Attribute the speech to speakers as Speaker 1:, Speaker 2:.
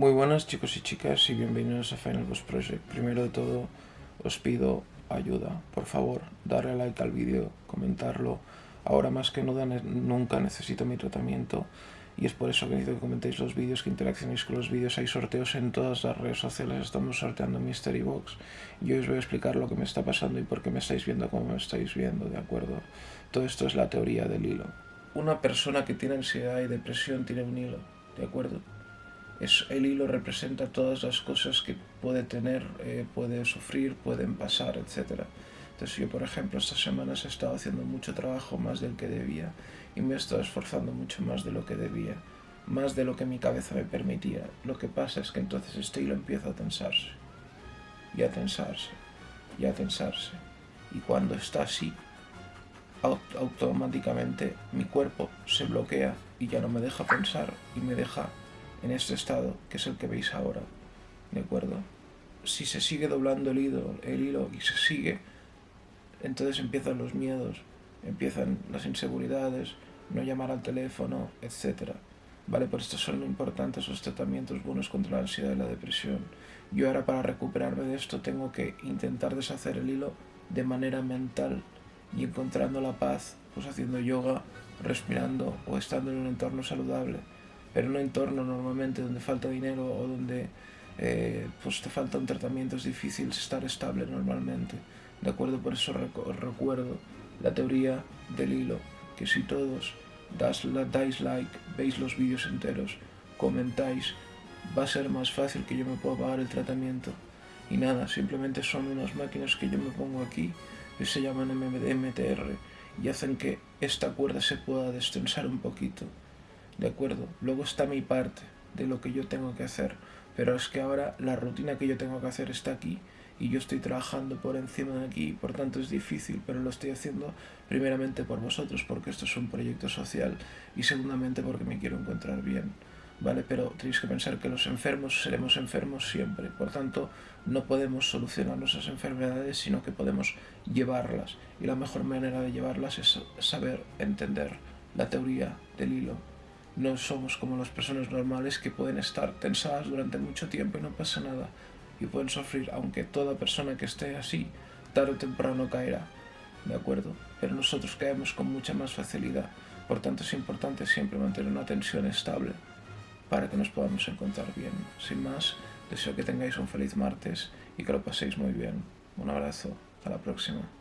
Speaker 1: Muy buenas chicos y chicas y bienvenidos a Final Boss Project. Primero de todo os pido ayuda. Por favor, darle like al vídeo, comentarlo. Ahora más que nunca necesito mi tratamiento y es por eso que necesito que comentéis los vídeos, que interaccionéis con los vídeos. Hay sorteos en todas las redes sociales, estamos sorteando Mystery Box y hoy os voy a explicar lo que me está pasando y por qué me estáis viendo como me estáis viendo, ¿de acuerdo? Todo esto es la teoría del hilo. Una persona que tiene ansiedad y depresión tiene un hilo, ¿de acuerdo? El hilo representa todas las cosas que puede tener, eh, puede sufrir, pueden pasar, etc. Entonces yo, por ejemplo, estas semanas he estado haciendo mucho trabajo más del que debía y me he estado esforzando mucho más de lo que debía, más de lo que mi cabeza me permitía. Lo que pasa es que entonces este hilo empieza a tensarse, y a tensarse, y a tensarse. Y cuando está así, automáticamente mi cuerpo se bloquea y ya no me deja pensar y me deja en este estado, que es el que veis ahora, ¿de acuerdo? Si se sigue doblando el hilo, el hilo y se sigue, entonces empiezan los miedos, empiezan las inseguridades, no llamar al teléfono, etc. ¿Vale? Por esto son importantes los tratamientos buenos contra la ansiedad y la depresión. Yo ahora para recuperarme de esto tengo que intentar deshacer el hilo de manera mental y encontrando la paz, pues haciendo yoga, respirando o estando en un entorno saludable pero en un entorno normalmente donde falta dinero o donde eh, pues te falta un tratamiento es difícil estar estable normalmente. ¿De acuerdo? Por eso recuerdo la teoría del hilo, que si todos das, dais like, veis los vídeos enteros, comentáis, va a ser más fácil que yo me pueda pagar el tratamiento. Y nada, simplemente son unas máquinas que yo me pongo aquí, que se llaman MTR, y hacen que esta cuerda se pueda destensar un poquito. ¿De acuerdo? Luego está mi parte de lo que yo tengo que hacer, pero es que ahora la rutina que yo tengo que hacer está aquí y yo estoy trabajando por encima de aquí, por tanto es difícil, pero lo estoy haciendo primeramente por vosotros, porque esto es un proyecto social, y segundamente porque me quiero encontrar bien, ¿vale? Pero tenéis que pensar que los enfermos seremos enfermos siempre, por tanto no podemos solucionar nuestras enfermedades, sino que podemos llevarlas, y la mejor manera de llevarlas es saber entender la teoría del hilo no somos como las personas normales que pueden estar tensadas durante mucho tiempo y no pasa nada. Y pueden sufrir, aunque toda persona que esté así, tarde o temprano caerá. ¿De acuerdo? Pero nosotros caemos con mucha más facilidad. Por tanto es importante siempre mantener una tensión estable para que nos podamos encontrar bien. Sin más, deseo que tengáis un feliz martes y que lo paséis muy bien. Un abrazo. Hasta la próxima.